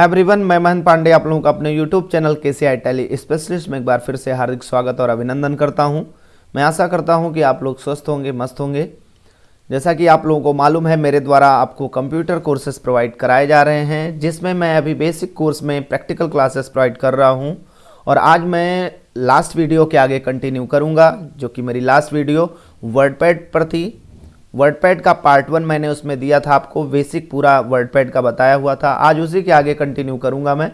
Everyone मैं महन पांडे, आप लोगों का अपने यूट्यूब चैनल के सी आई टेली स्पेशलिस्ट में एक बार फिर से हार्दिक स्वागत और अभिनंदन करता हूँ। मैं आशा करता हूँ कि आप लोग स्वस्थ होंगे, मस्त होंगे। जैसा कि आप लोगों को मालूम है, मेरे द्वारा आपको कंप्यूटर कोर्सेज प्रोवाइड कराए जा रहे हैं, जिसमें मैं अभी बेसिक कोर्स में प्रैक्टिकल क्लासेस प्रोवाइड कर रहा हूँ। और आज मैं लास्ट वीडियो के आगे कंटिन्यू करूँगा, जो कि मेरी लास्ट वीडियो वर्डपैड पर थी। वर्डपैड का पार्ट वन मैंने उसमें दिया था, आपको बेसिक पूरा वर्डपैड का बताया हुआ था। आज उसी के आगे कंटिन्यू करूँगा मैं।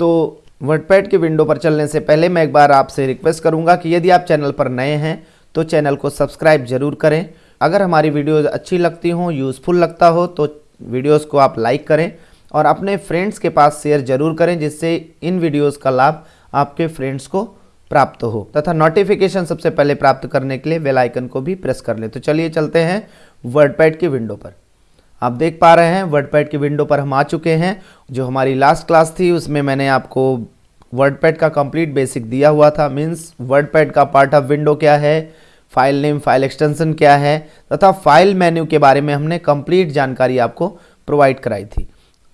तो वर्डपैड की विंडो पर चलने से पहले मैं एक बार आपसे रिक्वेस्ट करूँगा कि यदि आप चैनल पर नए हैं तो चैनल को सब्सक्राइब ज़रूर करें। अगर हमारी वीडियोज़ अच्छी लगती हों यूज़फुल लगता हो तो वीडियोज़ को आप लाइक करें और अपने फ्रेंड्स के पास शेयर ज़रूर करें, जिससे इन वीडियोज़ का लाभ आपके फ्रेंड्स को प्राप्त हो, तथा नोटिफिकेशन सबसे पहले प्राप्त करने के लिए बेल आइकन को भी प्रेस कर ले। तो चलिए चलते हैं वर्डपैड की विंडो पर। आप देख पा रहे हैं वर्डपैड की विंडो पर हम आ चुके हैं। जो हमारी लास्ट क्लास थी, उसमें मैंने आपको वर्डपैड का कंप्लीट बेसिक दिया हुआ था। मीन्स वर्डपैड का पार्ट ऑफ़ विंडो क्या है? फ़ाइल नेम फ़ाइल एक्सटेंशन क्या है? तथा फ़ाइल मेन्यू के बारे में हमने कंप्लीट जानकारी आपको प्रोवाइड कराई थी।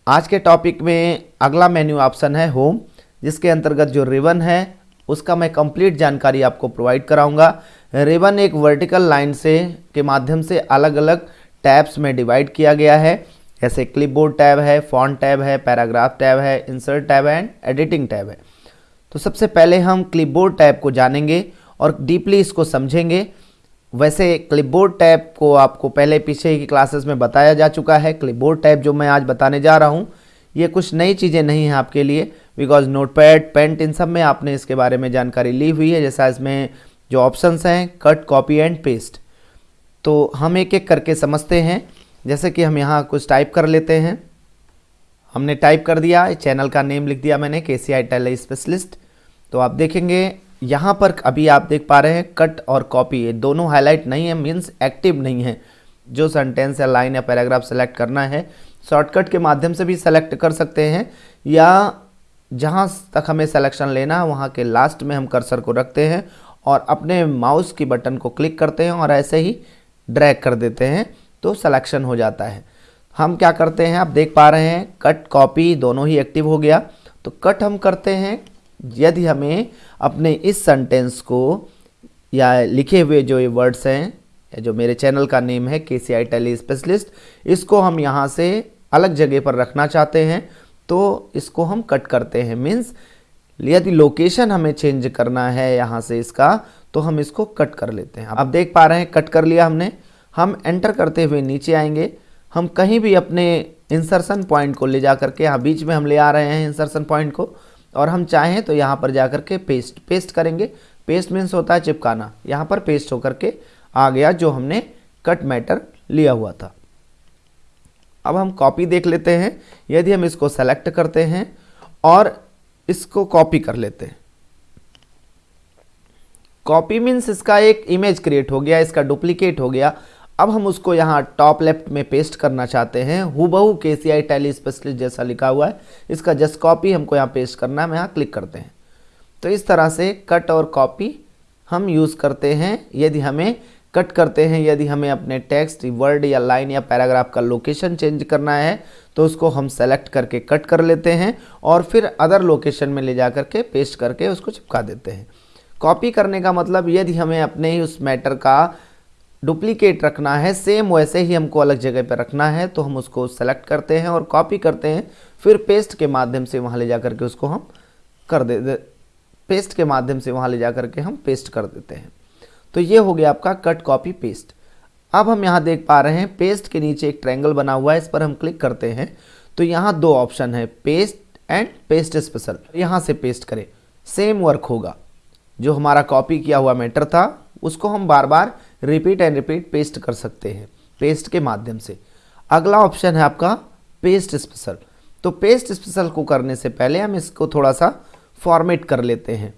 आज के टॉपिक में अगला मेन्यू ऑप्शन है होम जिसके अंतर्गत जो रिवन है उसका मैं कंप्लीट जानकारी आपको प्रोवाइड कराऊँगा। रिबन एक वर्टिकल लाइन से, के माध्यम से अलग अलग टैब्स में डिवाइड किया गया है। जैसे क्लिपबोर्ड टैब है फॉन्ट टैब है पैराग्राफ टैब है इंसर्ट टैब है एंड एडिटिंग टैब है। तो सबसे पहले हम क्लिपबोर्ड टैब को जानेंगे और डीपली इसको समझेंगे। वैसे क्लिपबोर्ड टैब को आपको पहले पीछे की क्लासेस में बताया जा चुका है। क्लिपबोर्ड टैब जो मैं आज बताने जा रहा हूँ, ये कुछ नई चीज़ें नहीं हैं आपके लिए। बिकॉज़ नोटपैड, पेंट, इन सब में आपने इसके बारे में जानकारी ली हुई है, जैसा इसमें जो ऑप्शंस हैं, कट, कॉपी एंड पेस्ट। तो हम एक एक करके समझते हैं, जैसे कि हम यहाँ कुछ टाइप कर लेते हैं। हमने टाइप कर दिया चैनल का नेम लिख दिया मैंने के सी आई टेल स्पेशलिस्ट। तो आप देखेंगे, यहाँ पर अभी आप देख पा रहे हैं, कट और कॉपी, ये दोनों हाईलाइट नहीं है मीन्स एक्टिव नहीं है। जो सेंटेंस या लाइन या पैराग्राफ सेलेक्ट करना है, शॉर्टकट के माध्यम से भी सेलेक्ट कर सकते हैं, या जहाँ तक हमें सिलेक्शन लेना है, वहाँ के लास्ट में हम कर्सर को रखते हैं और अपने माउस की बटन को क्लिक करते हैं और ऐसे ही ड्रैग कर देते हैं तो सिलेक्शन हो जाता है। हम क्या करते हैं, आप देख पा रहे हैं कट कॉपी दोनों ही एक्टिव हो गया। तो कट हम करते हैं, यदि हमें अपने इस सेंटेंस को या लिखे हुए जो ये वर्ड्स हैं, या जो मेरे चैनल का नेम है के सी आई टेली स्पेशलिस्ट इसको हम यहाँ से अलग जगह पर रखना चाहते हैं। तो इसको हम कट करते हैं। मीन्स यदि लोकेशन हमें चेंज करना है यहाँ से इसका तो हम इसको कट कर लेते हैं। आप देख पा रहे हैं कट कर लिया हमने। हम एंटर करते हुए नीचे आएँगे। हम कहीं भी अपने इंसर्शन पॉइंट को ले जा करके यहाँ बीच में हम ले आ रहे हैं इंसर्शन पॉइंट को, और हम चाहें तो यहाँ पर जा करके पेस्ट पेस्ट करेंगे। पेस्ट मीन्स होता है चिपकाना। यहाँ पर पेस्ट होकर के आ गया जो हमने कट मैटर लिया हुआ था। अब हम कॉपी देख लेते हैं। यदि हम इसको सेलेक्ट करते हैं और इसको कॉपी कर लेते हैं। कॉपी मीन्स इसका एक इमेज क्रिएट हो गया, इसका डुप्लीकेट हो गया। अब हम उसको यहाँ टॉप लेफ़्ट में पेस्ट करना चाहते हैं। हुबहू के सी आई टेली स्पेशलिस्ट जैसा लिखा हुआ है। इसका जस्ट कॉपी हमको यहाँ पेस्ट करना है। हम यहाँ क्लिक करते हैं। तो इस तरह से कट और कॉपी हम यूज़ करते हैं। यदि हमें कट करते हैं। यदि हमें अपने टेक्स्ट वर्ड या लाइन या पैराग्राफ का लोकेशन चेंज करना है तो उसको हम सेलेक्ट करके कट कर लेते हैं और फिर अदर लोकेशन में ले जा करके पेस्ट करके उसको चिपका देते हैं। कॉपी करने का मतलब यदि हमें अपने ही उस मैटर का डुप्लीकेट रखना है सेम वैसे ही हमको अलग जगह पर रखना है तो हम उसको सेलेक्ट करते हैं और कॉपी करते हैं। फिर पेस्ट के माध्यम से वहाँ ले जा करके उसको हम कर दे, दे पेस्ट के माध्यम से वहाँ ले जा करके हम पेस्ट कर देते हैं। तो ये हो गया आपका कट कॉपी पेस्ट। अब हम यहाँ देख पा रहे हैं, पेस्ट के नीचे एक ट्रैंगल बना हुआ है, इस पर हम क्लिक करते हैं। तो यहाँ दो ऑप्शन है, पेस्ट एंड पेस्ट स्पेशल। यहाँ से पेस्ट करें। सेम वर्क होगा। जो हमारा कॉपी किया हुआ मैटर था, उसको हम बार बार रिपीट एंड रिपीट पेस्ट कर सकते हैं, पेस्ट के माध्यम से। अगला ऑप्शन है आपका पेस्ट स्पेशल। तो पेस्ट स्पेशल को करने से पहले हम इसको थोड़ा सा फॉर्मेट कर लेते हैं।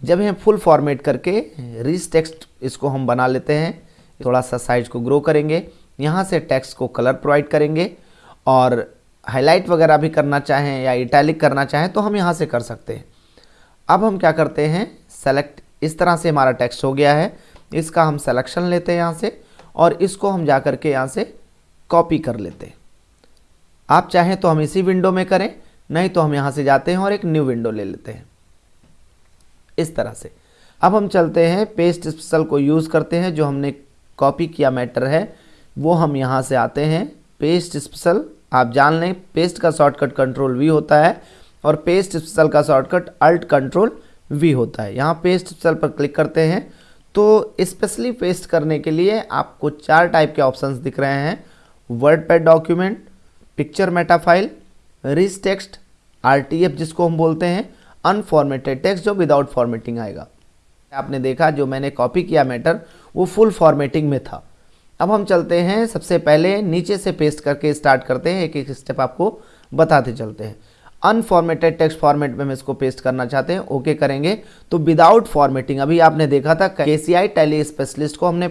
जब हम फुल फॉर्मेट करके रिच टेक्स्ट इसको हम बना लेते हैं, थोड़ा सा साइज़ को ग्रो करेंगे, यहाँ से टेक्स्ट को कलर प्रोवाइड करेंगे और हाईलाइट वगैरह भी करना चाहें या इटैलिक करना चाहें तो हम यहाँ से कर सकते हैं। अब हम क्या करते हैं सेलेक्ट इस तरह से हमारा टेक्स्ट हो गया है, इसका हम सेलेक्शन लेते हैं यहाँ से और इसको हम जा कर के यहाँ से कॉपी कर लेते हैं। आप चाहें तो हम इसी विंडो में करें, नहीं तो हम यहाँ से जाते हैं और एक न्यू विंडो ले लेते हैं। इस तरह से। अब हम चलते हैं पेस्ट स्पेशल को यूज़ करते हैं, जो हमने कॉपी किया मैटर है, वो हम यहाँ से आते हैं। पेस्ट स्पेशल आप जान लें पेस्ट का शॉर्टकट कंट्रोल वी होता है और पेस्ट स्पेशल का शॉर्टकट अल्ट कंट्रोल वी होता है। यहाँ पेस्ट स्पेशल पर क्लिक करते हैं तो स्पेशली पेस्ट करने के लिए आपको चार टाइप के ऑप्शंस दिख रहे हैं। WordPad document picture metafile rich text RTF जिसको हम बोलते हैं अनफॉर्मेटेड टेक्स्ट जो विदाउट फॉर्मेटिंग आएगा। आपने देखा, जो मैंने कॉपी किया मैटर वो फुल फॉर्मेटिंग में था। अब हम चलते हैं, सबसे पहले नीचे से पेस्ट करके स्टार्ट करते हैं एक एक स्टेप आपको बताते चलते हैं। अनफॉर्मेटेड टेक्स्ट फॉर्मेट में हम इसको पेस्ट करना चाहते हैं ओके करेंगे। तो विदाउट फॉर्मेटिंग अभी आपने देखा था के सी आई टेली स्पेशलिस्ट को हमने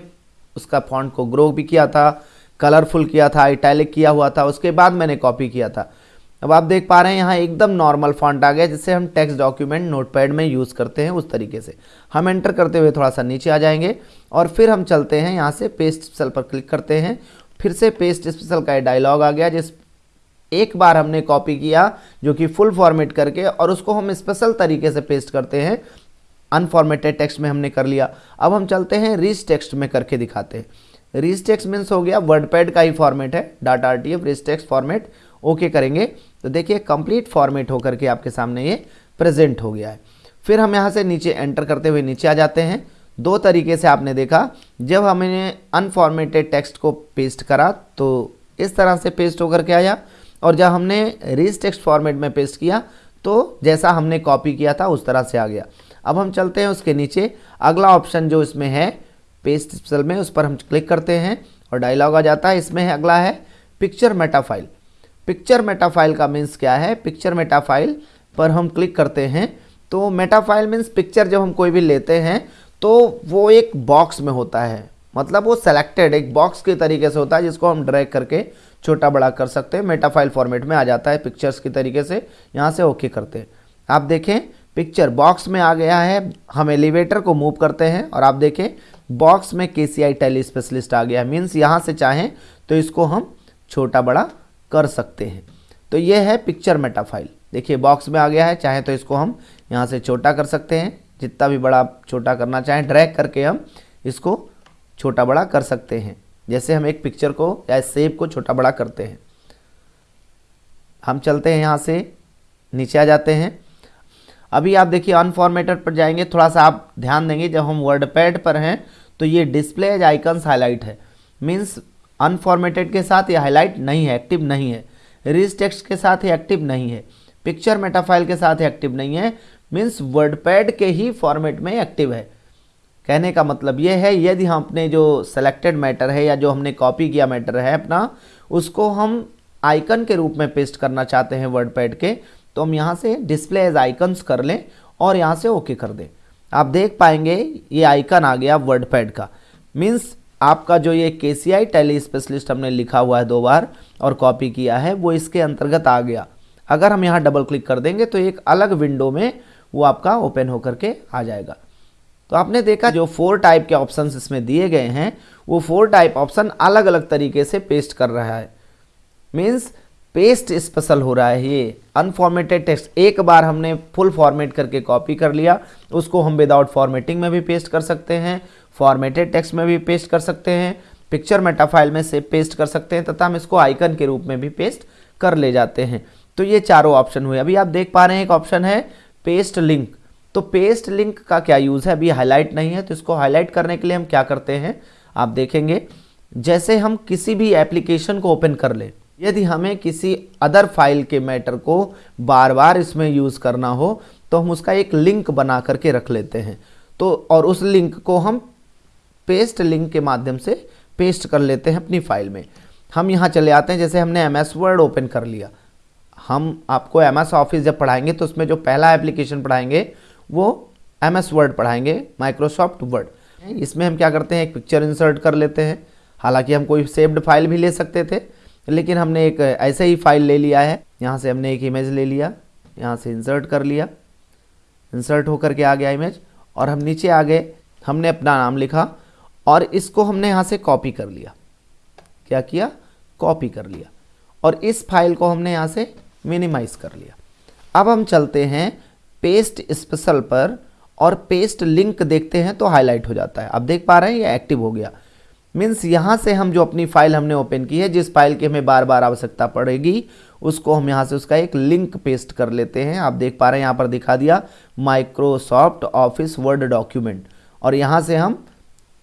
उसका फॉन्ट को ग्रो भी किया था कलरफुल किया था इटैलिक किया हुआ था, उसके बाद मैंने कॉपी किया था। अब आप देख पा रहे हैं यहाँ एकदम नॉर्मल फॉन्ट आ गया जिससे हम टेक्स्ट डॉक्यूमेंट नोटपैड में यूज़ करते हैं उस तरीके से। हम एंटर करते हुए थोड़ा सा नीचे आ जाएँगे और फिर हम चलते हैं यहाँ से पेस्ट स्पेशल पर क्लिक करते हैं। फिर से पेस्ट स्पेशल का डायलॉग आ गया, जिस एक बार हमने कॉपी किया, जो कि फुल फॉर्मेट करके और उसको हम स्पेशल तरीके से पेस्ट करते हैं। अनफॉर्मेटेड टेक्स्ट में हमने कर लिया। अब हम चलते हैं रीच टेक्स्ट में करके दिखाते हैं। रीच टेक्स्ट मीन्स हो गया वर्ड पैड का ही फॉर्मेट है data R T F rich text format okay करेंगे। तो देखिए कंप्लीट फॉर्मेट होकर के आपके सामने ये प्रेजेंट हो गया है। फिर हम यहाँ से नीचे एंटर करते हुए नीचे आ जाते हैं। दो तरीके से आपने देखा, जब हमने अनफॉर्मेटेड टेक्स्ट को पेस्ट करा तो इस तरह से पेस्ट होकर के आया और जब हमने रीच टेक्स्ट फॉर्मेट में पेस्ट किया तो जैसा हमने कॉपी किया था, उस तरह से आ गया। अब हम चलते हैं उसके नीचे। अगला ऑप्शन जो इसमें है पेस्ट में, उस पर हम क्लिक करते हैं और डायलॉग आ जाता है। इसमें है, अगला है picture metafile picture metafile का मीन्स क्या है? पिक्चर मेटाफाइल पर हम क्लिक करते हैं। तो मेटाफाइल मीन्स पिक्चर जब हम कोई भी लेते हैं तो वो एक बॉक्स में होता है। मतलब वो सेलेक्टेड एक बॉक्स के तरीके से होता है, जिसको हम ड्रैग करके छोटा बड़ा कर सकते हैं। मेटाफाइल फॉर्मेट में आ जाता है पिक्चर्स के तरीके से। यहाँ से ओके करते हैं। आप देखें पिक्चर बॉक्स में आ गया है। हम एलिवेटर को मूव करते हैं और आप देखें बॉक्स में के सी आई टेली स्पेशलिस्ट आ गया है। मीन्स यहाँ से चाहें तो इसको हम छोटा बड़ा कर सकते हैं। तो ये है पिक्चर मेटा फ़ाइल देखिए बॉक्स में आ गया है, चाहे तो इसको हम यहाँ से छोटा कर सकते हैं। जितना भी बड़ा छोटा करना चाहें ड्रैग करके हम इसको छोटा बड़ा कर सकते हैं। जैसे हम एक पिक्चर को, या सेप को छोटा बड़ा करते हैं। हम चलते हैं यहाँ से, नीचे आ जाते हैं। अभी आप देखिए अनफॉर्मेटेड पर जाएँगे थोड़ा सा आप ध्यान देंगे, जब हम वर्ड पैड पर हैं तो ये डिस्प्ले एज आइकन्स हाईलाइट है। मीन्स अनफॉर्मेटेड के साथ ये हाईलाइट नहीं है, एक्टिव नहीं है। रिज टेक्स्ट के साथ ये एक्टिव नहीं है। पिक्चर मेटाफाइल के साथ एक्टिव नहीं है मीन्स वर्डपैड के ही फॉर्मेट में एक्टिव है। कहने का मतलब ये है, यदि हम अपने जो सेलेक्टेड मैटर है या जो हमने कॉपी किया मैटर है अपना, उसको हम आइकन के रूप में पेस्ट करना चाहते हैं वर्डपैड के तो हम यहाँ से डिस्प्ले एज आइकन्स कर लें और यहाँ से ओके कर दें। आप देख पाएँगे, ये आइकन आ गया वर्डपैड का। मीन्स आपका जो ये के सी आई टेली स्पेशलिस्ट हमने लिखा हुआ है दो बार और कॉपी किया है, वो इसके अंतर्गत आ गया। अगर हम यहाँ डबल क्लिक कर देंगे तो एक अलग विंडो में वो आपका ओपन होकर के आ जाएगा। तो आपने देखा जो फोर टाइप के ऑप्शन इसमें दिए गए हैं, वो फोर टाइप ऑप्शन अलग अलग तरीके से पेस्ट कर रहा है। मीन्स पेस्ट स्पेशल हो रहा है ये। अनफॉर्मेटेड टेक्स्ट एक बार हमने फुल फॉर्मेट करके कॉपी कर लिया, उसको हम विदाउट फॉर्मेटिंग में भी पेस्ट कर सकते हैं। फॉर्मेटेड टेक्स्ट में भी पेस्ट कर सकते हैं पिक्चर मेटा फ़ाइल में से पेस्ट कर सकते हैं, तथा हम इसको आइकन के रूप में भी पेस्ट कर ले जाते हैं। तो ये चारों ऑप्शन हुए। अभी आप देख पा रहे हैं एक ऑप्शन है पेस्ट लिंक तो पेस्ट लिंक का क्या यूज़ है? अभी हाईलाइट नहीं है तो इसको हाईलाइट करने के लिए हम क्या करते हैं? आप देखेंगे। जैसे हम किसी भी एप्लीकेशन को ओपन कर ले, यदि हमें किसी अदर फ़ाइल के मैटर को बार बार इसमें यूज़ करना हो तो हम उसका एक लिंक बना करके रख लेते हैं। तो और उस लिंक को हम पेस्ट लिंक के माध्यम से पेस्ट कर लेते हैं अपनी फ़ाइल में। हम यहाँ चले आते हैं, जैसे हमने एम एस वर्ड ओपन कर लिया। हम आपको एम एस ऑफ़िस जब पढ़ाएँगे तो उसमें जो पहला एप्लीकेशन पढ़ाएँगे, वो एम एस वर्ड पढ़ाएँगे माइक्रोसॉफ्ट वर्ड इसमें हम क्या करते हैं, एक पिक्चर इंसर्ट कर लेते हैं। हालाँकि हम कोई सेव्ड फ़ाइल भी ले सकते थे, लेकिन हमने एक ऐसे ही फ़ाइल ले लिया है। यहाँ से हमने एक इमेज ले लिया, यहाँ से इंसर्ट कर लिया। इंसर्ट होकर के आ गया इमेज और हम नीचे आ गए। हमने अपना नाम लिखा और इसको हमने यहाँ से कॉपी कर लिया। क्या किया? कॉपी कर लिया। और इस फ़ाइल को हमने यहाँ से मिनिमाइज कर लिया। अब हम चलते हैं पेस्ट स्पेशल पर और पेस्ट लिंक देखते हैं तो हाईलाइट हो जाता है। आप देख पा रहे हैं, ये एक्टिव हो गया। मीन्स यहाँ से हम जो अपनी फ़ाइल हमने ओपन की है, जिस फ़ाइल की हमें बार बार आवश्यकता पड़ेगी, उसको हम यहाँ से उसका एक लिंक पेस्ट कर लेते हैं। आप देख पा रहे हैं, यहाँ पर दिखा दिया माइक्रोसॉफ्ट ऑफ़िस वर्ड डॉक्यूमेंट और यहाँ से हम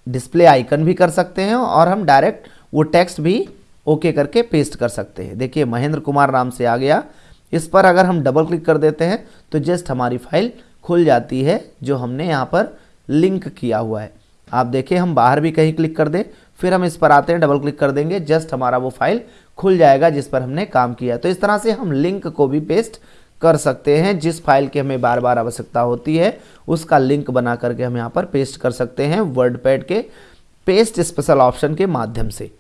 डिस्प्ले आइकन भी कर सकते हैं और हम डायरेक्ट वो टेक्स्ट भी ओके okay करके पेस्ट कर सकते हैं। देखिए, महेंद्र कुमार नाम से आ गया। इस पर अगर हम डबल क्लिक कर देते हैं तो जस्ट हमारी फ़ाइल खुल जाती है, जो हमने यहाँ पर लिंक किया हुआ है। आप देखें हम बाहर भी कहीं क्लिक कर दें, फिर हम इस पर आते हैं डबल क्लिक कर देंगे जस्ट हमारा वो फ़ाइल खुल जाएगा जिस पर हमने काम किया तो इस तरह से हम लिंक को भी पेस्ट कर सकते हैं, जिस फ़ाइल की हमें बार बार आवश्यकता होती है, उसका लिंक बना करके हम यहाँ पर पेस्ट कर सकते हैं वर्ड पैड के पेस्ट स्पेशल ऑप्शन के माध्यम से।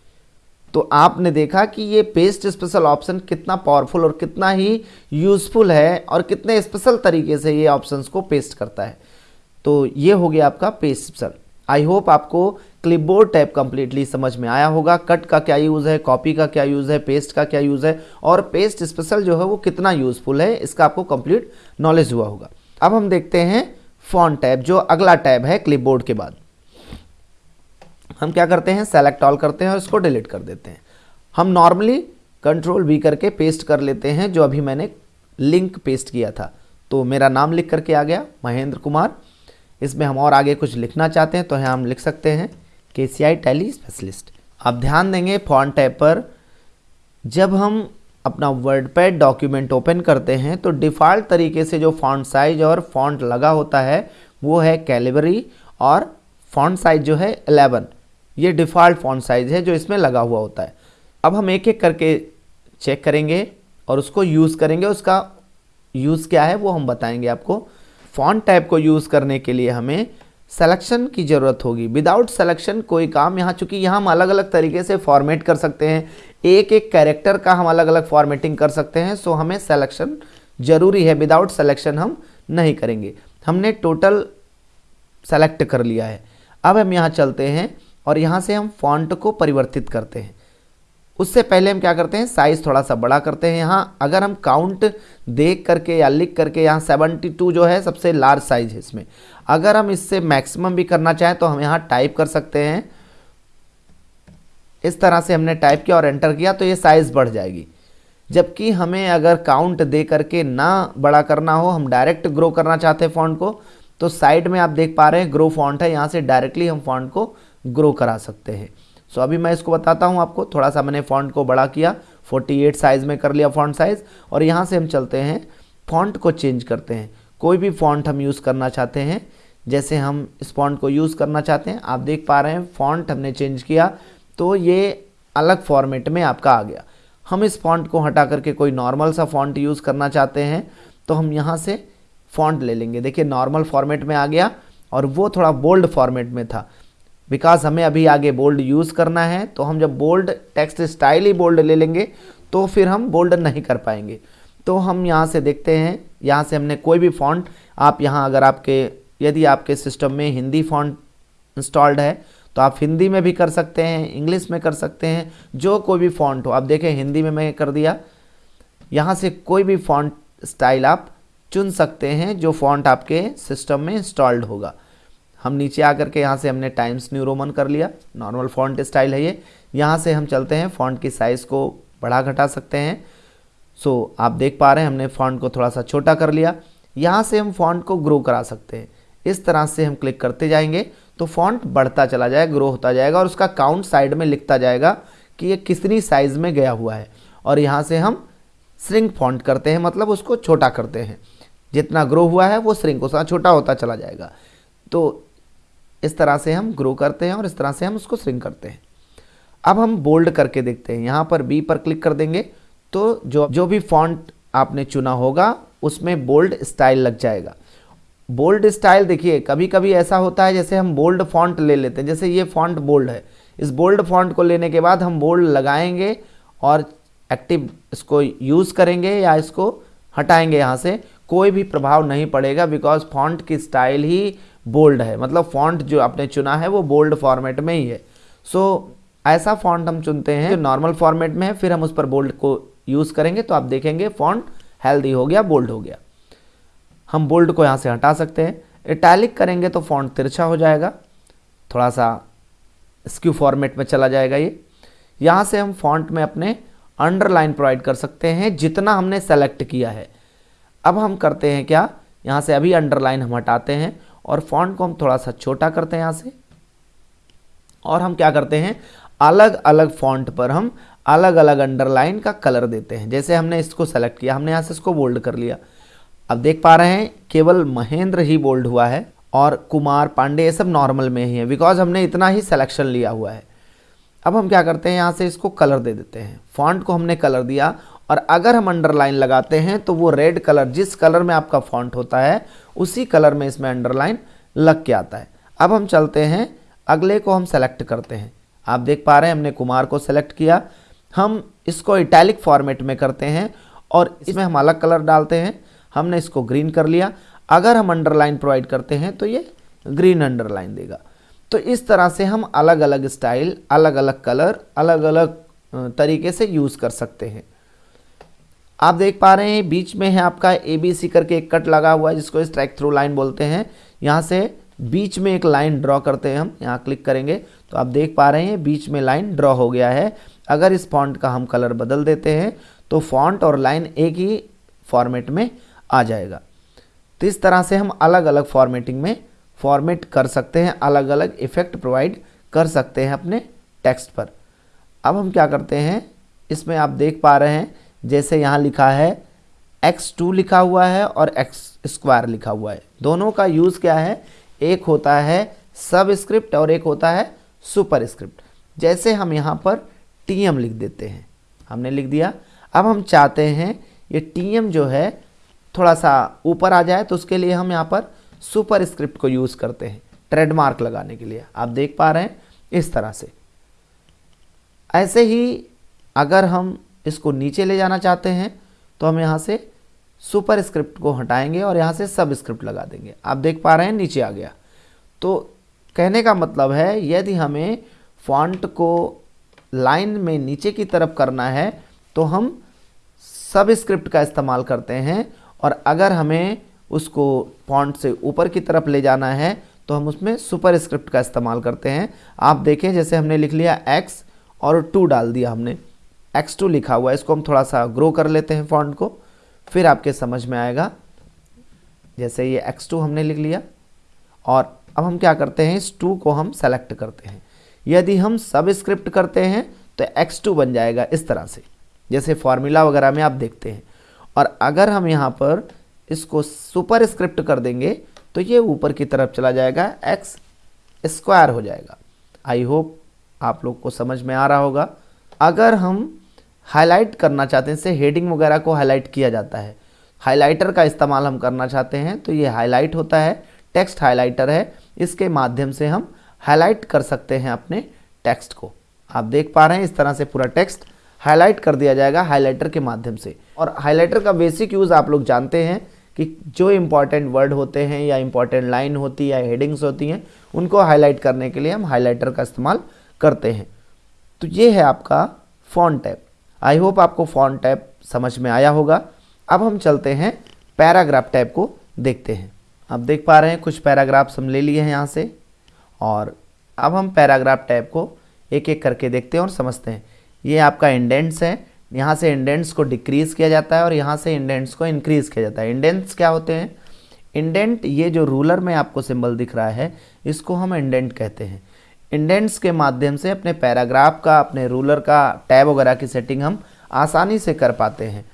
तो आपने देखा कि ये पेस्ट स्पेशल ऑप्शन कितना पावरफुल और कितना ही यूज़फुल है और कितने स्पेशल तरीके से ये ऑप्शंस को पेस्ट करता है। तो ये हो गया आपका पेस्ट स्पेशल। आई होप आपको क्लिपबोर्ड टैब कंप्लीटली समझ में आया होगा। कट का क्या यूज़ है? कॉपी का क्या यूज़ है? पेस्ट का क्या यूज़ है? और पेस्ट स्पेशल जो है वो कितना यूज़फुल है? इसका आपको कंप्लीट नॉलेज हुआ होगा। अब हम देखते हैं फॉन्ट टैब जो अगला टैब है क्लिपबोर्ड के बाद। हम क्या करते हैं? सेलेक्ट ऑल करते हैं और इसको डिलीट कर देते हैं। हम नॉर्मली कंट्रोल वी करके पेस्ट कर लेते हैं, जो अभी मैंने लिंक पेस्ट किया था। तो मेरा नाम लिख करके आ गया, महेंद्र कुमार। इसमें हम और आगे कुछ लिखना चाहते हैं तो यहाँ हम लिख सकते हैं। के सी आई टैली स्पेशलिस्ट आप ध्यान देंगे फॉन्ट टैब पर, जब हम अपना वर्ड पैड डॉक्यूमेंट ओपन करते हैं तो डिफ़ॉल्ट तरीके से जो फॉन्ट साइज़ और फॉन्ट लगा होता है, वो है कैलिबरी और फॉन्ट साइज़ जो है 11 ये डिफ़ॉल्ट फॉन्ट साइज़ है जो इसमें लगा हुआ होता है। अब हम एक एक करके चेक करेंगे और उसको यूज़ करेंगे। उसका यूज़ क्या है वो हम बताएँगे आपको। फॉन्ट टाइप को यूज़ करने के लिए हमें सिलेक्शन की ज़रूरत होगी। विदाउट सेलेक्शन कोई काम यहाँ, चूँकि यहाँ हम अलग अलग तरीके से फॉर्मेट कर सकते हैं। एक एक कैरेक्टर का हम अलग अलग फॉर्मेटिंग कर सकते हैं सो हमें सेलेक्शन ज़रूरी है। विदाउट सेलेक्शन हम नहीं करेंगे। हमने टोटल सेलेक्ट कर लिया है। अब हम यहाँ चलते हैं और यहाँ से हम फॉन्ट को परिवर्तित करते हैं। उससे पहले हम क्या करते हैं? साइज़ थोड़ा सा बड़ा करते हैं यहाँ। अगर हम काउंट देख करके या लिख करके यहाँ 72 जो है, सबसे लार्ज साइज़ है इसमें। अगर हम इससे मैक्सिमम भी करना चाहें तो हम यहाँ टाइप कर सकते हैं। इस तरह से हमने टाइप किया और एंटर किया तो ये साइज़ बढ़ जाएगी। जबकि हमें अगर काउंट दे करके ना बड़ा करना हो, हम डायरेक्ट ग्रो करना चाहते हैं फॉन्ट को तो साइड में आप देख पा रहे हैं ग्रो फॉन्ट है, यहाँ से डायरेक्टली हम फॉन्ट को ग्रो करा सकते हैं। सो अभी मैं इसको बताता हूँ आपको, थोड़ा सा मैंने फ़ॉन्ट को बड़ा किया 48 साइज़ में कर लिया फ़ॉन्ट साइज़ और यहाँ से हम चलते हैं फ़ॉन्ट को चेंज करते हैं। कोई भी फ़ॉन्ट हम यूज़ करना चाहते हैं, जैसे हम इस फॉन्ट को यूज़ करना चाहते हैं, आप देख पा रहे हैं फ़ॉन्ट हमने चेंज किया तो ये अलग फॉर्मेट में आपका आ गया। हम इस फॉन्ट को हटा करके कोई नॉर्मल सा फॉन्ट यूज़ करना चाहते हैं तो हम यहाँ से फॉन्ट ले लेंगे। देखिए नॉर्मल फॉर्मेट में आ गया और वो थोड़ा बोल्ड फॉर्मेट में था। बिकॉज़ हमें अभी आगे बोल्ड यूज़ करना है तो हम जब बोल्ड टेक्स्ट स्टाइल ही बोल्ड ले लेंगे तो फिर हम बोल्ड नहीं कर पाएँगे। तो हम यहाँ से देखते हैं, यहाँ से हमने कोई भी फॉन्ट आप यहाँ अगर आपके, यदि आपके सिस्टम में हिंदी फॉन्ट इंस्टॉल्ड है तो आप हिंदी में भी कर सकते हैं इंग्लिश में कर सकते हैं, जो कोई भी फॉन्ट हो। आप देखें, हिंदी में मैं कर दिया। यहाँ से कोई भी फॉन्ट स्टाइल आप चुन सकते हैं, जो फॉन्ट आपके सिस्टम में इंस्टॉल्ड होगा। हम नीचे आकर के यहाँ से हमने टाइम्स न्यू रोमन कर लिया। नॉर्मल फॉन्ट स्टाइल है ये। यहाँ से हम चलते हैं। फॉन्ट की साइज़ को बढ़ा घटा सकते हैं। सो आप देख पा रहे हैं, हमने फॉन्ट को थोड़ा सा छोटा कर लिया। यहाँ से हम फॉन्ट को ग्रो करा सकते हैं। इस तरह से हम क्लिक करते जाएँगे तो फॉन्ट बढ़ता चला जाएगा ग्रो होता जाएगा, और उसका काउंट साइड में लिखता जाएगा कि ये कितनी साइज़ में गया हुआ है। और यहाँ से हम श्रिंक फॉन्ट करते हैं मतलब उसको छोटा करते हैं। जितना ग्रो हुआ है, वो श्रिंक उतना छोटा होता चला जाएगा। तो इस तरह से हम ग्रो करते हैं, और इस तरह से हम उसको स्विंग करते हैं। अब हम बोल्ड करके देखते हैं। यहाँ पर बी पर क्लिक कर देंगे। तो जो जो भी फॉन्ट आपने चुना होगा उसमें बोल्ड स्टाइल लग जाएगा। बोल्ड स्टाइल देखिए कभी कभी ऐसा होता है जैसे हम बोल्ड फॉन्ट ले लेते हैं। जैसे ये फॉन्ट बोल्ड है। इस बोल्ड फॉन्ट को लेने के बाद हम बोल्ड लगाएँगे और एक्टिव इसको यूज़ करेंगे या इसको हटाएँगे यहाँ से। कोई भी प्रभाव नहीं पड़ेगा बिकॉज़ फॉन्ट की स्टाइल ही बोल्ड है। मतलब फॉन्ट जो आपने चुना है वो बोल्ड फॉर्मेट में ही है। सो so, ऐसा फॉन्ट हम चुनते हैं जो नॉर्मल फॉर्मेट में है फिर हम उस पर बोल्ड को यूज़ करेंगे तो आप देखेंगे फॉन्ट हेल्दी हो गया बोल्ड हो गया। हम बोल्ड को यहाँ से हटा सकते हैं। इटैलिक करेंगे तो फॉन्ट तिरछा हो जाएगा। थोड़ा सा स्क्यू फॉर्मेट में चला जाएगा ये। यहाँ से हम फॉन्ट में अपने अंडरलाइन प्रोवाइड कर सकते हैं, जितना हमने सेलेक्ट किया है। अब हम करते हैं क्या? यहाँ से अभी अंडरलाइन हम हटाते हैं और फॉन्ट को हम थोड़ा सा छोटा करते हैं यहाँ से। और हम क्या करते हैं? अलग अलग फॉन्ट पर हम अलग अलग अंडरलाइन का कलर देते हैं। जैसे हमने इसको सेलेक्ट किया, हमने यहाँ से इसको बोल्ड कर लिया। अब देख पा रहे हैं, केवल महेंद्र ही बोल्ड हुआ है और कुमार, पांडे ये सब नॉर्मल में ही है बिकॉज़ हमने इतना ही सिलेक्शन लिया हुआ है। अब हम क्या करते हैं, यहाँ से इसको कलर दे देते हैं। फॉन्ट को हमने कलर दिया और अगर हम अंडरलाइन लगाते हैं तो वो रेड कलर जिस कलर में आपका फॉन्ट होता है, उसी कलर में इसमें अंडरलाइन लग के आता है। अब हम चलते हैं, अगले को हम सेलेक्ट करते हैं। आप देख पा रहे हैं, हमने कुमार को सेलेक्ट किया। हम इसको इटैलिक फॉर्मेट में करते हैं और इसमें हम अलग कलर डालते हैं। हमने इसको ग्रीन कर लिया। अगर हम अंडरलाइन प्रोवाइड करते हैं तो ये ग्रीन अंडरलाइन देगा। तो इस तरह से हम अलग अलग स्टाइल अलग अलग कलर अलग अलग तरीके से यूज़ कर सकते हैं। आप देख पा रहे हैं बीच में है आपका ए बी सी करके एक कट लगा हुआ है जिसको स्ट्राइक थ्रू लाइन बोलते हैं। यहाँ से बीच में एक लाइन ड्रॉ करते हैं हम। यहाँ क्लिक करेंगे। तो आप देख पा रहे हैं बीच में लाइन ड्रॉ हो गया है। अगर इस फॉन्ट का हम कलर बदल देते हैं तो फॉन्ट और लाइन एक ही फॉर्मेट में आ जाएगा। तो इस तरह से हम अलग अलग फॉर्मेटिंग में फॉर्मेट कर सकते हैं अलग अलग इफ़ेक्ट प्रोवाइड कर सकते हैं अपने टेक्स्ट पर। अब हम क्या करते हैं, इसमें आप देख पा रहे हैं, जैसे यहाँ लिखा है x2 लिखा हुआ है और x स्क्वायर लिखा हुआ है। दोनों का यूज़ क्या है, एक होता है सब स्क्रिप्ट और एक होता है सुपर स्क्रिप्ट जैसे हम यहाँ पर टीएम लिख देते हैं। हमने लिख दिया। अब हम चाहते हैं ये टी एम जो है थोड़ा सा ऊपर आ जाए तो उसके लिए हम यहाँ पर सुपर स्क्रिप्ट को यूज़ करते हैं, ट्रेडमार्क लगाने के लिए। आप देख पा रहे हैं इस तरह से। ऐसे ही अगर हम इसको नीचे ले जाना चाहते हैं तो हम यहाँ से सुपर स्क्रिप्ट को हटाएँगे और यहाँ से सब स्क्रिप्ट लगा देंगे। आप देख पा रहे हैं नीचे आ गया। तो कहने का मतलब है, यदि हमें फॉन्ट को लाइन में नीचे की तरफ़ करना है तो हम सब स्क्रिप्ट का इस्तेमाल करते हैं और अगर हमें उसको फॉन्ट से ऊपर की तरफ़ ले जाना है तो हम उसमें सुपर स्क्रिप्ट का इस्तेमाल करते हैं। आप देखें, जैसे हमने लिख लिया एक्स और टू डाल दिया हमने। एक्स टू लिखा हुआ है, इसको हम थोड़ा सा ग्रो कर लेते हैं फॉन्ट को, फिर आपके समझ में आएगा। जैसे ये एक्स टू हमने लिख लिया, और अब हम क्या करते हैं, इस टू को हम सेलेक्ट करते हैं। यदि हम सब स्क्रिप्ट करते हैं तो एक्स टू बन जाएगा इस तरह से। जैसे फॉर्मूला वगैरह में आप देखते हैं। और अगर हम यहाँ पर इसको सुपर स्क्रिप्ट कर देंगे तो ये ऊपर की तरफ़ चला जाएगा एक्स स्क्वायर हो जाएगा। आई होप आप लोग को समझ में आ रहा होगा। अगर हम हाईलाइट करना चाहते हैं, जैसे हेडिंग वगैरह को हाईलाइट किया जाता है। हाईलाइटर का इस्तेमाल हम करना चाहते हैं तो ये हाईलाइट होता है। टेक्स्ट हाईलाइटर है। इसके माध्यम से हम हाईलाइट कर सकते हैं अपने टेक्स्ट को। आप देख पा रहे हैं इस तरह से पूरा टेक्स्ट हाईलाइट कर दिया जाएगा हाईलाइटर के माध्यम से। और हाईलाइटर का बेसिक यूज़ आप लोग जानते हैं कि जो इंपॉर्टेंट वर्ड होते हैं या इंपॉर्टेंट लाइन होती है या हेडिंग्स होती हैं, उनको हाईलाइट करने के लिए हम हाईलाइटर का इस्तेमाल करते हैं। तो ये है आपका फॉन्ट टैप आई होप आपको फॉन्ट टैप समझ में आया होगा। अब हम चलते हैं पैराग्राफ टैप को देखते हैं। आप देख पा रहे हैं कुछ पैराग्राफ्स हम ले लिए हैं यहाँ से। और अब हम पैराग्राफ टैप को एक एक करके देखते हैं और समझते हैं। ये आपका इंडेंट्स है। यहाँ से इंडेंट्स को डिक्रीज़ किया जाता है और यहाँ से इंडेंट्स को इंक्रीज़ किया जाता है। इंडेंट्स क्या होते हैं? इंडेंट ये जो रूलर में आपको सिंबल दिख रहा है, इसको हम इंडेंट कहते हैं। इंडेंट्स के माध्यम से अपने पैराग्राफ का, अपने रूलर का, टैब वगैरह की सेटिंग हम आसानी से कर पाते हैं।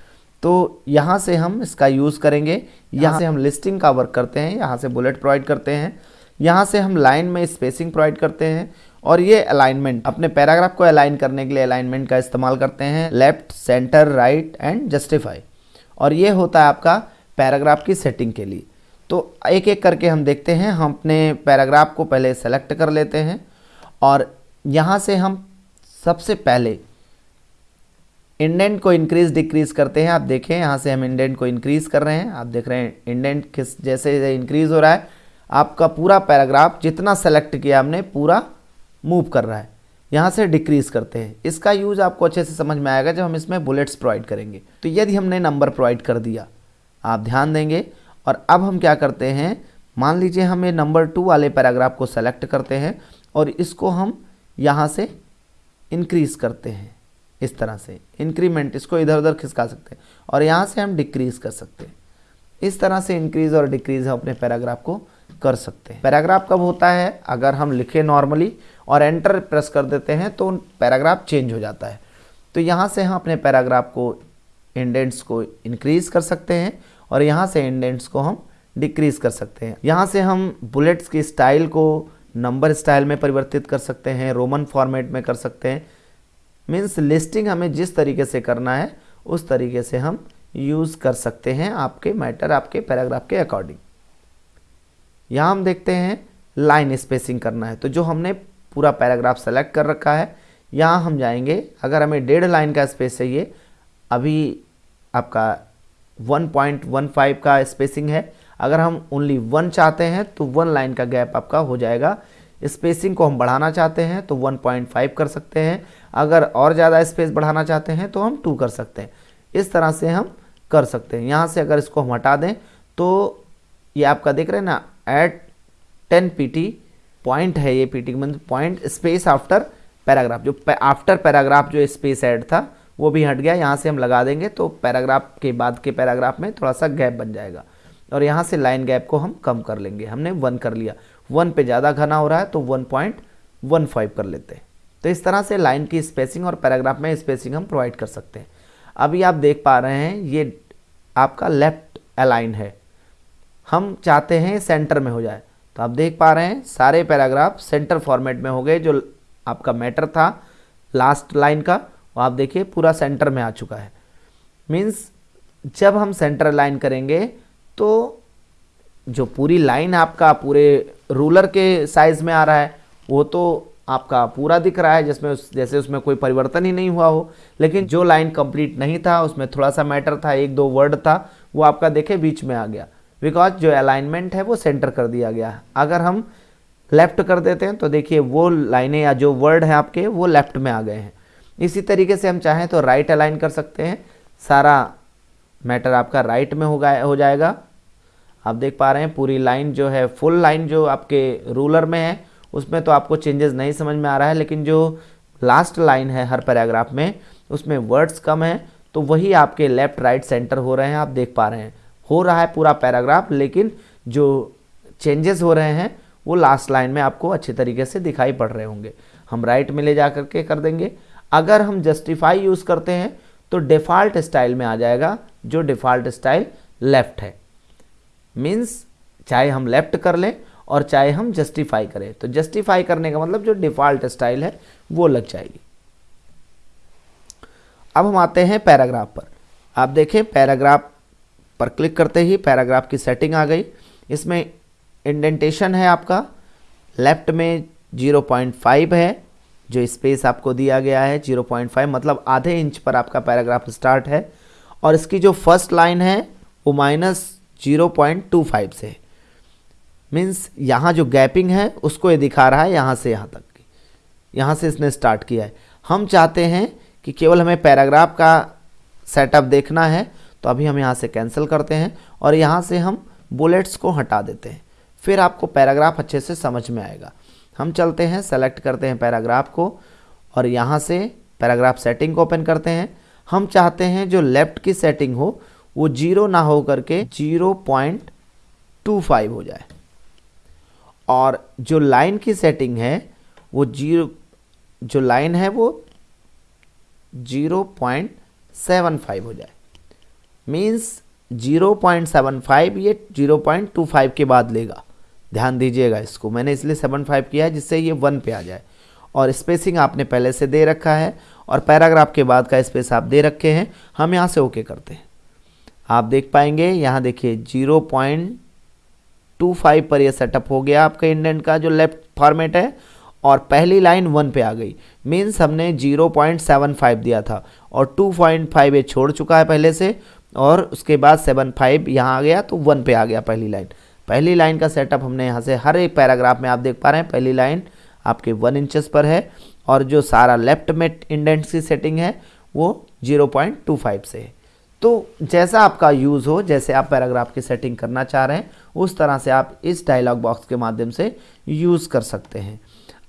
तो यहाँ से हम इसका यूज़ करेंगे। यहाँ से हम लिस्टिंग का वर्क करते हैं। यहाँ से बुलेट प्रोवाइड करते हैं। यहाँ से हम लाइन में स्पेसिंग प्रोवाइड करते हैं और ये अलाइनमेंट अपने पैराग्राफ को अलाइन करने के लिए अलाइनमेंट का इस्तेमाल करते हैं left centre right and justify और ये होता है आपका पैराग्राफ की सेटिंग के लिए. तो एक एक करके हम देखते हैं, हम अपने पैराग्राफ को पहले सेलेक्ट कर लेते हैं और यहाँ से हम सबसे पहले इंडेंट को इंक्रीज डिक्रीज करते हैं. आप देखें, यहाँ से हम इंडेंट को इंक्रीज कर रहे हैं. आप देख रहे हैं इंडेंट किस जैसे इंक्रीज हो रहा है आपका पूरा पैराग्राफ, जितना सेलेक्ट किया हमने, पूरा मूव कर रहा है। यहाँ से डिक्रीज करते हैं। इसका यूज़ आपको अच्छे से समझ में आएगा जब हम इसमें बुलेट्स प्रोवाइड करेंगे। तो यदि हमने नंबर प्रोवाइड कर दिया, आप ध्यान देंगे। और अब हम क्या करते हैं, मान लीजिए हम ये नंबर टू वाले पैराग्राफ को सेलेक्ट करते हैं और इसको हम यहाँ से इंक्रीज़ करते हैं। इस तरह से इंक्रीमेंट इसको इधर उधर खिसका सकते हैं और यहाँ से हम डिक्रीज़ कर सकते हैं। इस तरह से इंक्रीज़ और डिक्रीज़ हम अपने पैराग्राफ को कर सकते हैं। पैराग्राफ कब होता है? अगर हम लिखे नॉर्मली और एंटर प्रेस कर देते हैं तो पैराग्राफ चेंज हो जाता है। तो यहाँ से हम अपने पैराग्राफ को इंडेंट्स को इंक्रीज़ कर सकते हैं और यहाँ से इंडेंट्स को हम डिक्रीज़ कर सकते हैं। यहाँ से हम बुलेट्स की स्टाइल को नंबर स्टाइल में परिवर्तित कर सकते हैं रोमन फॉर्मेट में कर सकते हैं। मीन्स लिस्टिंग हमें जिस तरीके से करना है, उस तरीके से हम यूज़ कर सकते हैं आपके मैटर आपके पैराग्राफ के अकॉर्डिंग यहाँ हम देखते हैं लाइन स्पेसिंग करना है। तो जो हमने पूरा पैराग्राफ सेलेक्ट कर रखा है, यहाँ हम जाएँगे। अगर हमें डेढ़ लाइन का स्पेस चाहिए, अभी आपका 1.15 का स्पेसिंग है। अगर हम ओनली वन चाहते हैं तो वन लाइन का गैप आपका हो जाएगा। स्पेसिंग को हम बढ़ाना चाहते हैं तो 1.5 कर सकते हैं। अगर और ज़्यादा स्पेस बढ़ाना चाहते हैं तो हम टू कर सकते हैं। इस तरह से हम कर सकते हैं। यहाँ से अगर इसको हम हटा दें तो ये आपका देख रहे हैं ना eight ten P T point है ये पी टी मतलब पॉइंट स्पेस आफ्टर पैराग्राफ जो आफ्टर पैराग्राफ जो स्पेस ऐड था, वो भी हट गया। यहाँ से हम लगा देंगे तो पैराग्राफ के बाद के पैराग्राफ में थोड़ा सा गैप बन जाएगा। और यहाँ से लाइन गैप को हम कम कर लेंगे। हमने वन कर लिया। वन पे ज़्यादा घना हो रहा है तो वन पॉइंट वन फाइव कर लेते हैं। तो इस तरह से लाइन की स्पेसिंग और पैराग्राफ में स्पेसिंग हम प्रोवाइड कर सकते हैं। अभी आप देख पा रहे हैं, ये आपका लेफ़्ट अलाइन है। हम चाहते हैं सेंटर में हो जाए। तो आप देख पा रहे हैं सारे पैराग्राफ सेंटर फॉर्मेट में हो गए जो आपका मैटर था लास्ट लाइन का वो आप देखिए पूरा सेंटर में आ चुका है। मीन्स जब हम सेंटर लाइन करेंगे तो जो पूरी लाइन आपका पूरे रूलर के साइज़ में आ रहा है वो तो आपका पूरा दिख रहा है जिसमें उस, जैसे उसमें कोई परिवर्तन ही नहीं हुआ हो। लेकिन जो लाइन कंप्लीट नहीं था उसमें थोड़ा सा मैटर था एक दो वर्ड था वो आपका देखे बीच में आ गया। बिकॉज़ जो अलाइनमेंट है वो सेंटर कर दिया गया है। अगर हम लेफ़्ट कर देते हैं तो देखिए वो लाइनें या जो वर्ड हैं आपके, वो लेफ़्ट में आ गए हैं। इसी तरीके से हम चाहें तो राइट अलाइन कर सकते हैं। सारा मैटर आपका राइट में होगा हो जाएगा। आप देख पा रहे हैं पूरी लाइन जो है फुल लाइन जो आपके रूलर में है, उसमें तो आपको चेंजेस नहीं समझ में आ रहा है, लेकिन जो लास्ट लाइन है हर पैराग्राफ में, उसमें वर्ड्स कम हैं तो वही आपके लेफ़्ट राइट सेंटर हो रहे हैं, आप देख पा रहे हैं। हो रहा है पूरा पैराग्राफ, लेकिन जो चेंजेस हो रहे हैं, वो लास्ट लाइन में आपको अच्छे तरीके से दिखाई पड़ रहे होंगे। हम राइट में ले जा करके कर देंगे। अगर हम जस्टिफाई यूज़ करते हैं तो डिफ़ॉल्ट स्टाइल में आ जाएगा, जो डिफ़ॉल्ट स्टाइल लेफ़्ट है। मीन्स चाहे हम लेफ़्ट कर लें और चाहे हम जस्टिफाई करें। तो जस्टिफाई करने का मतलब जो डिफ़ॉल्ट स्टाइल है, वो लग जाएगी। अब हम आते हैं पैराग्राफ पर। आप देखें, पैराग्राफ पर क्लिक करते ही पैराग्राफ की सेटिंग आ गई। इसमें इंडेंटेशन है आपका। लेफ़्ट में 0.5 है, जो स्पेस आपको दिया गया है 0.5 मतलब आधे इंच पर आपका पैराग्राफ स्टार्ट है। और इसकी जो फ़र्स्ट लाइन है, वो माइनस ज़ीरो से मीन्स यहाँ जो गैपिंग है, उसको ये दिखा रहा है यहाँ से यहाँ तक यहाँ से इसने स्टार्ट किया है। हम चाहते हैं कि केवल हमें पैराग्राफ का सेटअप देखना है। तो अभी हम यहाँ से कैंसिल करते हैं और यहाँ से हम बुलेट्स को हटा देते हैं। फिर आपको पैराग्राफ अच्छे से समझ में आएगा। हम चलते हैं सेलेक्ट करते हैं पैराग्राफ को और यहाँ से पैराग्राफ सेटिंग को ओपन करते हैं। हम चाहते हैं जो लेफ़्ट की सेटिंग हो, वो ज़ीरो ना हो करके ज़ीरो पॉइंट टू फाइव हो जाए। और जो लाइन की सेटिंग है, वो ज़ीरो जो लाइन है वो ज़ीरो पॉइंट सेवन फाइव हो जाए। Means zero point seven five ये ज़ीरो पॉइंट टू फाइव के बाद लेगा। ध्यान दीजिएगा इसको। मैंने इसलिए सेवन फाइव किया है जिससे ये वन पे आ जाए। और स्पेसिंग आपने पहले से दे रखा है और पैराग्राफ के बाद का स्पेस आप दे रखे हैं। हम यहाँ से ओके करते हैं। आप देख पाएँगे, यहाँ देखिए ज़ीरो पॉइंट टू फाइव पर यह सेटअप हो गया आपका इंडेंट का, जो लेफ़्ट फॉर्मेट है, और पहली लाइन वन पे आ गई। मीन्स हमने ज़ीरो पॉइंट सेवन फाइव दिया था और टू पॉइंट फाइव ये छोड़ चुका है पहले से। और उसके बाद सेवन फाइव यहाँ आ गया तो वन पे आ गया पहली लाइन पहली लाइन का सेटअप हमने यहाँ से हर एक पैराग्राफ में आप देख पा रहे हैं, पहली लाइन आपके वन इंचेस पर है और जो सारा लेफ़्ट में इंडेंट्स की सेटिंग है, वो 0.25 से है। तो जैसा आपका यूज़ हो, जैसे आप पैराग्राफ की सेटिंग करना चाह रहे हैं, उस तरह से आप इस डायलॉग बॉक्स के माध्यम से यूज़ कर सकते हैं।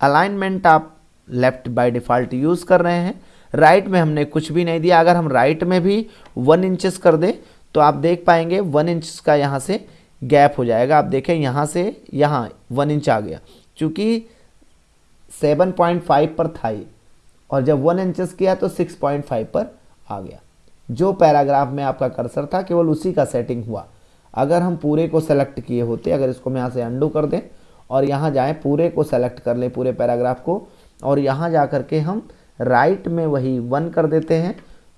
अलाइनमेंट आप लेफ़्ट बाय डिफ़ॉल्ट यूज़ कर रहे हैं राइट में हमने कुछ भी नहीं दिया। अगर हम राइट में भी वन इंचेस कर दें तो आप देख पाएँगे वन इंच का यहाँ से गैप हो जाएगा। आप देखें यहाँ से यहाँ वन इंच आ गया। चूँकि 7.5 पर था ये। और जब वन इंचेस किया तो 6.5 पर आ गया। जो पैराग्राफ में आपका कर्सर था, केवल उसी का सेटिंग हुआ। अगर हम पूरे को सेलेक्ट किए होते, अगर इसको मैं यहाँ से अंडू कर दें, और यहाँ जाएँ, पूरे को सेलेक्ट कर लें, पूरे पैराग्राफ को, और यहाँ जा कर के हम राइट में वही वन कर देते हैं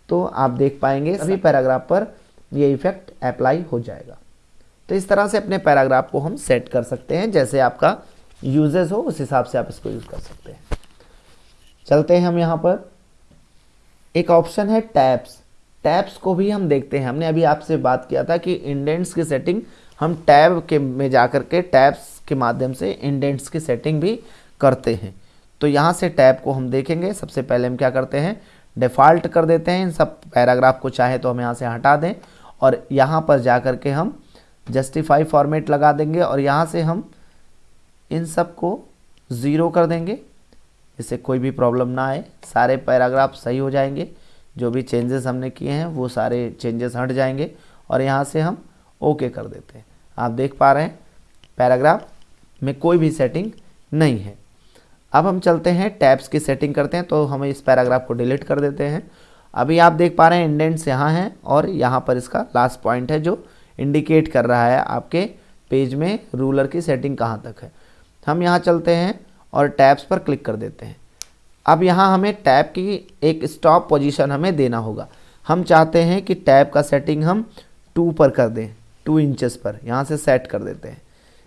तो आप देख पाएँगे सभी पैराग्राफ पर ये इफ़ेक्ट अप्लाई हो जाएगा। तो इस तरह से अपने पैराग्राफ को हम सेट कर सकते हैं जैसे आपका यूजेस हो उस हिसाब से आप इसको यूज़ कर सकते हैं। चलते हैं हम यहाँ पर। एक ऑप्शन है टैब्स। टैब्स को भी हम देखते हैं। हमने अभी आपसे बात किया था कि इंडेंट्स की सेटिंग हम टैब के में जाकर के टैब्स के माध्यम से इंडेंट्स की सेटिंग भी करते हैं। तो यहाँ से टैब को हम देखेंगे। सबसे पहले हम क्या करते हैं? डिफ़ॉल्ट कर देते हैं। इन सब पैराग्राफ को चाहे तो हम यहाँ से हटा दें और यहाँ पर जा कर के हम जस्टिफाई फॉर्मेट लगा देंगे और यहाँ से हम इन सबको ज़ीरो कर देंगे। इससे कोई भी प्रॉब्लम ना आए। सारे पैराग्राफ सही हो जाएँगे। जो भी चेंजेस हमने किए हैं, वो सारे चेंजेस हट जाएँगे और यहाँ से हम ओके कर देते हैं। आप देख पा रहे हैं, पैराग्राफ में कोई भी सेटिंग नहीं है। अब हम चलते हैं टैब्स की सेटिंग करते हैं तो हम इस पैराग्राफ को डिलीट कर देते हैं। अभी आप देख पा रहे हैं इंडेंट्स यहाँ हैं और यहाँ पर इसका लास्ट पॉइंट है जो इंडिकेट कर रहा है आपके पेज में रूलर की सेटिंग कहाँ तक है। हम यहाँ चलते हैं और टैब्स पर क्लिक कर देते हैं। अब यहाँ हमें टैब की एक स्टॉप पोजीशन हमें देना होगा। हम चाहते हैं कि टैब का सेटिंग हम टू पर कर दें, टू इंचेस पर, यहाँ से सेट कर देते हैं।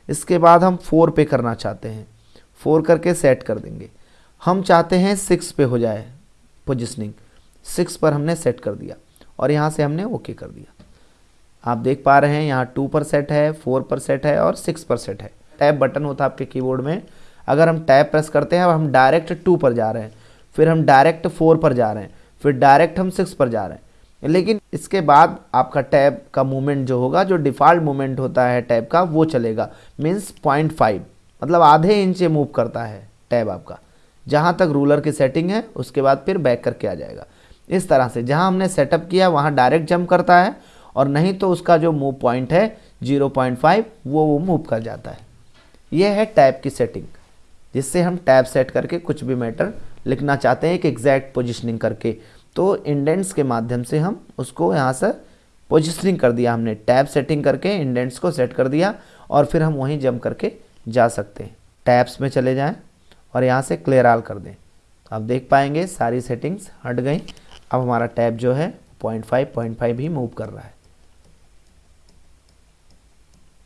इसके बाद हम फोर पे करना चाहते हैं। फोर करके सेट कर देंगे। हम चाहते हैं सिक्स पे हो जाए पोजिशनिंग सिक्स पर हमने सेट कर दिया और यहाँ से हमने ओके कर दिया। आप देख पा रहे हैं यहाँ टू पर सेट है, फोर पर सेट है और सिक्स पर सेट है। टैब बटन होता है आपके कीबोर्ड में। अगर हम टैब प्रेस करते हैं, अब हम डायरेक्ट टू पर जा रहे हैं, फिर हम डायरेक्ट फोर पर जा रहे हैं, फिर डायरेक्ट हम सिक्स पर जा रहे हैं। लेकिन इसके बाद आपका टैब का मूवमेंट जो होगा, जो डिफ़ॉल्ट मूवमेंट होता है टैब का, वो चलेगा। Means point five. मतलब आधे इंच मूव करता है टैब आपका। जहाँ तक रूलर की सेटिंग है, उसके बाद फिर बैक करके आ जाएगा। इस तरह से, जहाँ हमने सेटअप किया, वहाँ डायरेक्ट जंप करता है, और नहीं तो उसका जो मूव पॉइंट है 0.5 वो वो मूव कर जाता है। ये है टैब की सेटिंग जिससे हम टैब सेट करके कुछ भी मैटर लिखना चाहते हैं, एक एग्जैक्ट पोजिशनिंग करके। तो इंडेंट्स के माध्यम से हम उसको यहाँ से पोजिशनिंग कर दिया, हमने टैब सेटिंग करके इंडेंट्स को सेट कर दिया, और फिर हम वहीं जम करके जा सकते हैं। टैब्स में चले जाएँ और यहाँ से क्लियर आल कर दें। आप देख पाएँगे सारी सेटिंग्स हट गई। अब हमारा टैब जो है, पॉइंट फाइव पॉइंट फाइव ही मूव कर रहा है।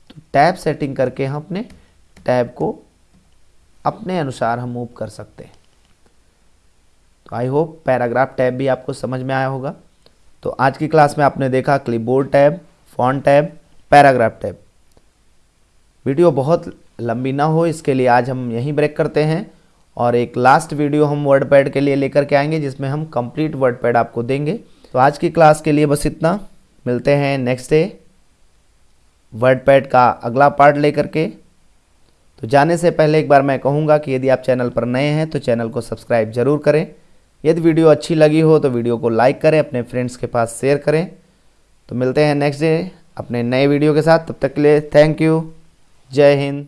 तो टैब सेटिंग करके हम अपने टैब को अपने अनुसार हम मूव कर सकते हैं। तो आई होप पैराग्राफ टैब भी आपको समझ में आया होगा। तो आज की क्लास में आपने देखा clipboard tab, font tab, paragraph tab. Video बहुत लंबी ना हो, इसके लिए आज हम यहीं ब्रेक करते हैं और एक लास्ट वीडियो हम वर्ड पैड के लिए लेकर के आएँगे, जिसमें हम कंप्लीट वर्ड पैड आपको देंगे। तो आज की क्लास के लिए बस इतना। मिलते हैं नेक्स्ट डे वर्ड पैड का अगला पार्ट लेकर के। तो जाने से पहले एक बार मैं कहूँगा कि यदि आप चैनल पर नए हैं तो चैनल को सब्सक्राइब ज़रूर करें। यदि वीडियो अच्छी लगी हो तो वीडियो को लाइक करें, अपने फ्रेंड्स के पास शेयर करें। तो मिलते हैं नेक्स्ट डे अपने नए वीडियो के साथ। तब तक के लिए थैंक यू जय हिंद।